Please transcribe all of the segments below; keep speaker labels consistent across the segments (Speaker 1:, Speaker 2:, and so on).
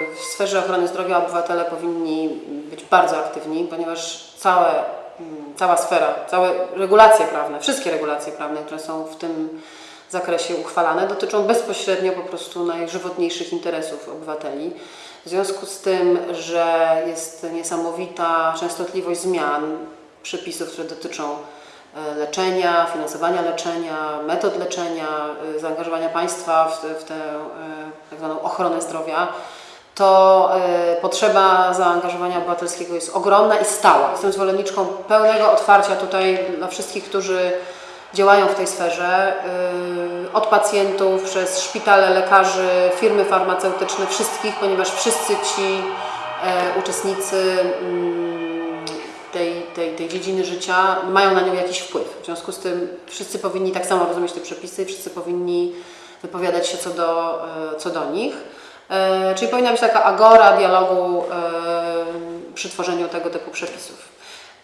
Speaker 1: W sferze ochrony zdrowia obywatele powinni być bardzo aktywni, ponieważ całe, mm, cała sfera, całe regulacje prawne, wszystkie regulacje prawne, które są w tym zakresie uchwalane, dotyczą bezpośrednio po prostu najżywotniejszych interesów obywateli. W związku z tym, że jest niesamowita częstotliwość zmian przepisów, które dotyczą e, leczenia, finansowania leczenia, metod leczenia, e, zaangażowania państwa w, w tę e, tak zwaną ochronę zdrowia, to e, potrzeba zaangażowania obywatelskiego jest ogromna i stała. Jestem zwolenniczką pełnego otwarcia tutaj dla wszystkich, którzy działają w tej sferze, y, od pacjentów, przez szpitale, lekarzy, firmy farmaceutyczne, wszystkich, ponieważ wszyscy ci e, uczestnicy mm, tej, tej, tej dziedziny życia mają na nią jakiś wpływ. W związku z tym wszyscy powinni tak samo rozumieć te przepisy, wszyscy powinni wypowiadać się co do, e, co do nich. E, Czyli powinna być taka agora dialogu e, przy tworzeniu tego typu przepisów.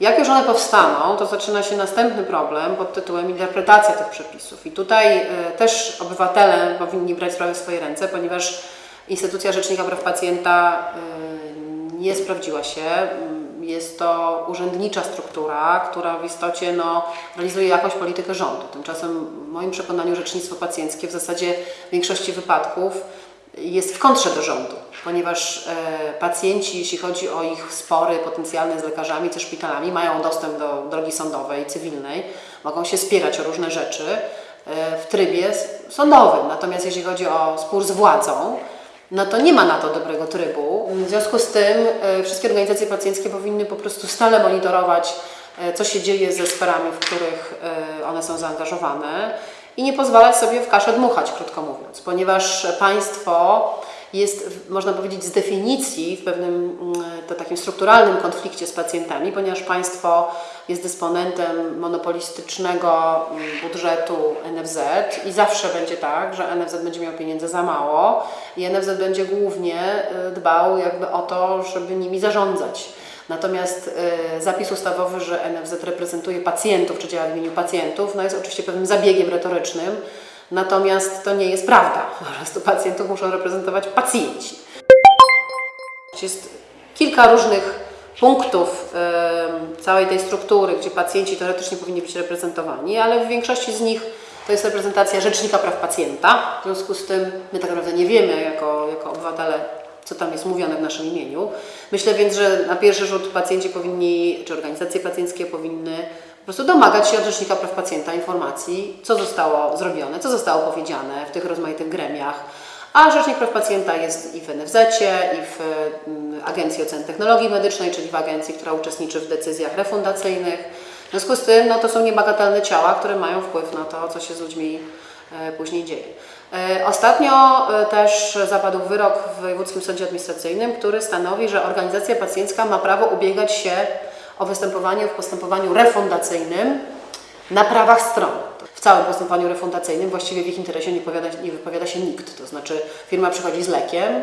Speaker 1: Jak już one powstaną, to zaczyna się następny problem pod tytułem interpretacja tych przepisów. I tutaj e, też obywatele powinni brać sprawę w swoje ręce, ponieważ instytucja Rzecznika Praw Pacjenta nie sprawdziła się. Jest to urzędnicza struktura, która w istocie no, realizuje jakąś politykę rządu. Tymczasem w moim przekonaniu rzecznictwo pacjenckie w zasadzie w większości wypadków jest w kontrze do rządu, ponieważ e, pacjenci, jeśli chodzi o ich spory potencjalne z lekarzami, ze szpitalami, mają dostęp do drogi sądowej, cywilnej, mogą się spierać o różne rzeczy e, w trybie sądowym. Natomiast jeśli chodzi o spór z władzą, no to nie ma na to dobrego trybu. W związku z tym e, wszystkie organizacje pacjenckie powinny po prostu stale monitorować, co się dzieje ze sferami, w których one są zaangażowane i nie pozwalać sobie w kaszę dmuchać, krótko mówiąc, ponieważ państwo jest, można powiedzieć, z definicji w pewnym mm, to takim strukturalnym konflikcie z pacjentami, ponieważ państwo jest dysponentem monopolistycznego mm, budżetu NFZ i zawsze będzie tak, że NFZ będzie miał pieniędzy za mało i NFZ będzie głównie y, dbał jakby o to, żeby nimi zarządzać. Natomiast y, zapis ustawowy, że NFZ reprezentuje pacjentów, czy działa w imieniu pacjentów, no jest oczywiście pewnym zabiegiem retorycznym, natomiast to nie jest prawda. Po prostu pacjentów muszą reprezentować pacjenci. Jest kilka różnych punktów em, całej tej struktury, gdzie pacjenci teoretycznie powinni być reprezentowani, ale w większości z nich to jest reprezentacja Rzecznika Praw Pacjenta. W związku z tym my tak naprawdę nie wiemy jako, jako obywatele, co tam jest mówione w naszym imieniu. Myślę więc, że na pierwszy rzut pacjenci powinni, czy organizacje pacjenckie powinny po prostu domagać się od Rzecznika Praw Pacjenta informacji, co zostało zrobione, co zostało powiedziane w tych rozmaitych gremiach, a Rzecznik Praw Pacjenta jest i w NFZ, i w mm, Agencji Oceny Technologii Medycznej, czyli w agencji, która uczestniczy w decyzjach refundacyjnych. W związku z tym no, to są niebagatelne ciała, które mają wpływ na to, co się z ludźmi e, później dzieje. E, Ostatnio e, też zapadł wyrok w Wojewódzkim Sądzie Administracyjnym, który stanowi, że organizacja pacjencka ma prawo ubiegać się o występowanie w postępowaniu refundacyjnym na prawach stron. W całym postępowaniu refundacyjnym właściwie w ich interesie nie, powiada, nie wypowiada się nikt. To znaczy firma przychodzi z lekiem,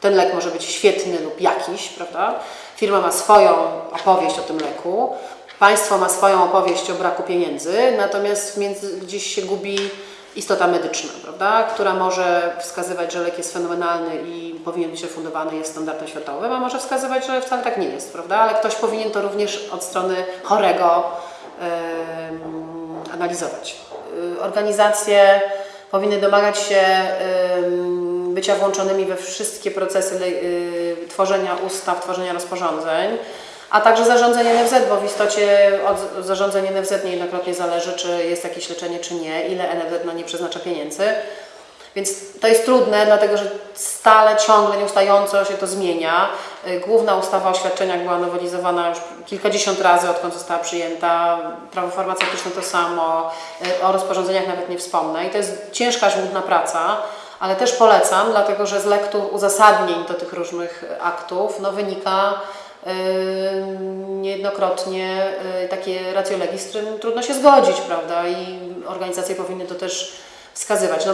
Speaker 1: ten lek może być świetny lub jakiś, prawda? Firma ma swoją opowieść o tym leku, państwo ma swoją opowieść o braku pieniędzy, natomiast między, gdzieś się gubi istota medyczna, prawda? która może wskazywać, że lek jest fenomenalny i powinien być refundowany, jest standardem światowym, a może wskazywać, że wcale tak nie jest, prawda? ale ktoś powinien to również od strony chorego em, analizować. Y, Organizacje powinny domagać się em, bycia włączonymi we wszystkie procesy y, tworzenia ustaw, tworzenia rozporządzeń, a także zarządzenie NFZ, bo w istocie od zarządzenia NFZ niejednokrotnie zależy, czy jest jakieś leczenie, czy nie, ile NFZ na nie przeznacza pieniędzy. Więc to jest trudne, dlatego że stale, ciągle, nieustająco się to zmienia. Y, Główna ustawa o świadczeniach była nowelizowana już kilkadziesiąt razy, odkąd została przyjęta. Prawo farmaceutyczne to samo, y, o rozporządzeniach nawet nie wspomnę. I to jest ciężka, żmudna praca, ale też polecam, dlatego że z lektur uzasadnień do tych różnych aktów no, wynika niejednokrotnie y, takie ratio legis, z którym trudno się zgodzić, prawda? I organizacje powinny to też wskazywać. No,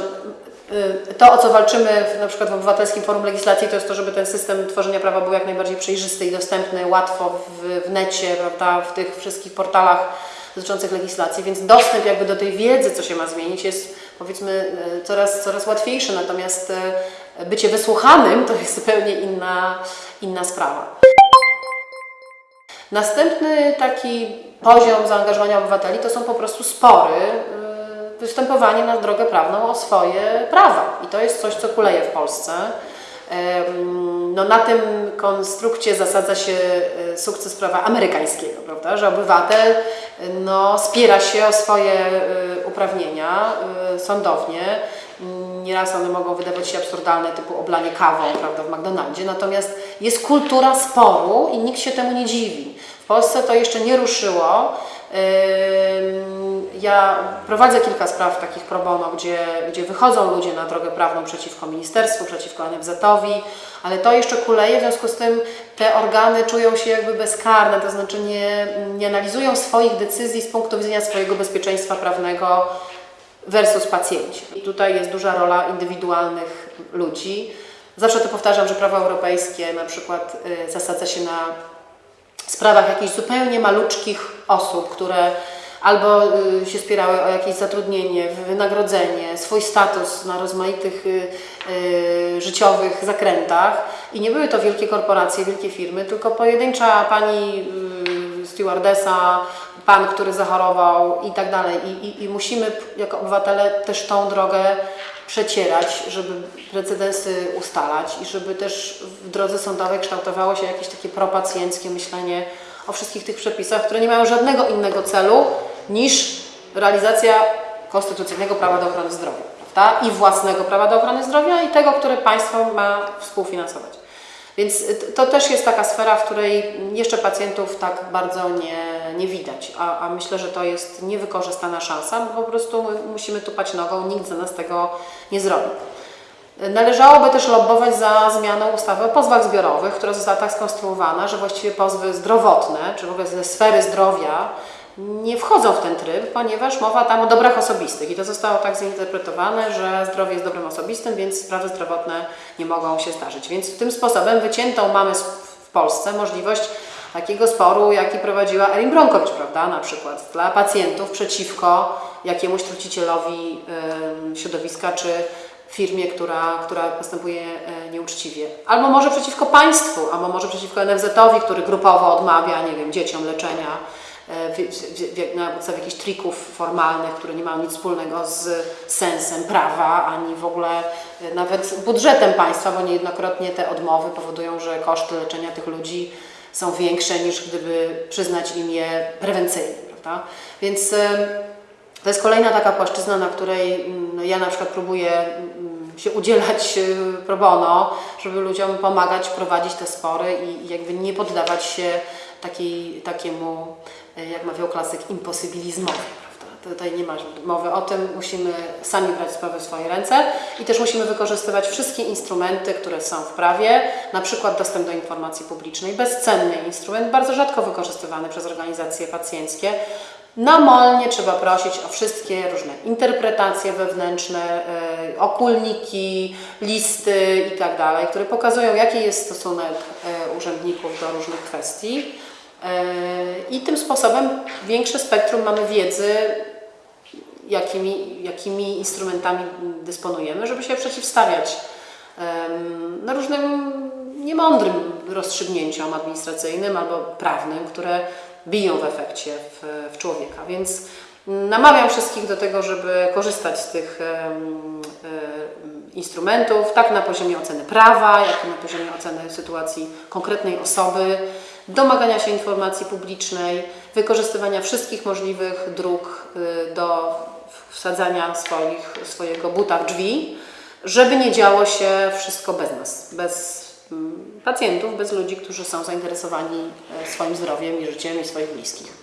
Speaker 1: y, to, o co walczymy w, na przykład w Obywatelskim Forum Legislacji, to jest to, żeby ten system tworzenia prawa był jak najbardziej przejrzysty i dostępny, łatwo w, w necie, prawda, w tych wszystkich portalach dotyczących legislacji, więc dostęp jakby do tej wiedzy, co się ma zmienić, jest powiedzmy coraz, coraz łatwiejszy, natomiast bycie wysłuchanym to jest zupełnie inna, inna sprawa. Następny taki poziom zaangażowania obywateli to są po prostu spory, y, występowanie na drogę prawną o swoje prawa. I to jest coś, co kuleje w Polsce. No, na tym konstrukcie zasadza się y, sukces prawa amerykańskiego, prawda? że obywatel no, spiera się o swoje y, uprawnienia sądownie. Nieraz one mogą wydawać się absurdalne, typu oblanie kawą prawda, w McDonaldzie, natomiast jest kultura sporu i nikt się temu nie dziwi. W Polsce to jeszcze nie ruszyło. Ja prowadzę kilka spraw takich pro bono, gdzie, gdzie wychodzą ludzie na drogę prawną przeciwko ministerstwu, przeciwko NFZ-owi, ale to jeszcze kuleje, w związku z tym te organy czują się jakby bezkarne, to znaczy nie, nie analizują swoich decyzji z punktu widzenia swojego bezpieczeństwa prawnego versus pacjenci. I tutaj jest duża rola indywidualnych ludzi. Zawsze to powtarzam, że prawo europejskie na przykład y, zasadza się na sprawach jakichś zupełnie maluczkich osób, które albo y, się spierały o jakieś zatrudnienie, wynagrodzenie, swój status na rozmaitych y, życiowych zakrętach. I nie były to wielkie korporacje, wielkie firmy, tylko pojedyncza pani stewardesa, pan, który zachorował i tak dalej. I, i, I musimy jako obywatele też tą drogę przecierać, żeby precedensy ustalać i żeby też w drodze sądowej kształtowało się jakieś takie propacjenckie myślenie o wszystkich tych przepisach, które nie mają żadnego innego celu niż realizacja konstytucyjnego prawa do ochrony zdrowia, prawda? I własnego prawa do ochrony zdrowia i tego, które państwo ma współfinansować. Więc to też jest taka sfera, w której jeszcze pacjentów tak bardzo nie, nie widać, a, a myślę, że to jest niewykorzystana szansa, bo po prostu my musimy tupać nogą, nikt za nas tego nie zrobi. Należałoby też lobbować za zmianą ustawy o pozwach zbiorowych, która została tak skonstruowana, że właściwie pozwy zdrowotne, czy w ogóle ze sfery zdrowia, nie wchodzą w ten tryb, ponieważ mowa tam o dobrach osobistych i to zostało tak zinterpretowane, że zdrowie jest dobrem osobistym, więc sprawy zdrowotne nie mogą się zdarzyć. Więc tym sposobem wyciętą mamy w Polsce możliwość takiego sporu, jaki prowadziła Erin Bronkowicz, prawda, na przykład dla pacjentów przeciwko jakiemuś trucicielowi ym, środowiska czy firmie, która, która postępuje e, nieuczciwie. Albo może przeciwko państwu, albo może przeciwko NFZ-owi, który grupowo odmawia, nie wiem, dzieciom leczenia na podstawie jakichś trików formalnych, które nie mają nic wspólnego z sensem prawa, ani w ogóle e, nawet budżetem państwa, bo niejednokrotnie te odmowy powodują, że koszty leczenia tych ludzi są większe niż gdyby przyznać im je prewencyjnie, prawda? Więc to jest kolejna taka płaszczyzna, na której mm, no, ja na przykład próbuję się udzielać y, pro bono, żeby ludziom pomagać prowadzić te spory i jakby nie poddawać się takiej, takiemu, y, jak mawiał klasyk, imposybilizmowi. Tutaj nie ma mowy o tym, musimy sami brać sprawy w swoje ręce i też musimy wykorzystywać wszystkie instrumenty, które są w prawie, na przykład dostęp do informacji publicznej, bezcenny instrument, bardzo rzadko wykorzystywany przez organizacje pacjenckie, Namolnie trzeba prosić o wszystkie różne interpretacje wewnętrzne, y, okulniki, listy i tak które pokazują, jaki jest stosunek y, urzędników do różnych kwestii. Y, I tym sposobem większe spektrum mamy wiedzy, jakimi, jakimi instrumentami dysponujemy, żeby się przeciwstawiać no, różnym niemądrym rozstrzygnięciom administracyjnym albo prawnym, które biją w efekcie w, w człowieka. Więc namawiam wszystkich do tego, żeby korzystać z tych instrumentów, tak na poziomie oceny prawa, jak i na poziomie oceny sytuacji konkretnej osoby, domagania się informacji publicznej, wykorzystywania wszystkich możliwych dróg y, do wsadzania swoich, swojego buta w drzwi, żeby nie działo się wszystko bez nas, bez mm, pacjentów, bez ludzi, którzy są zainteresowani e, swoim zdrowiem i życiem i swoich bliskich.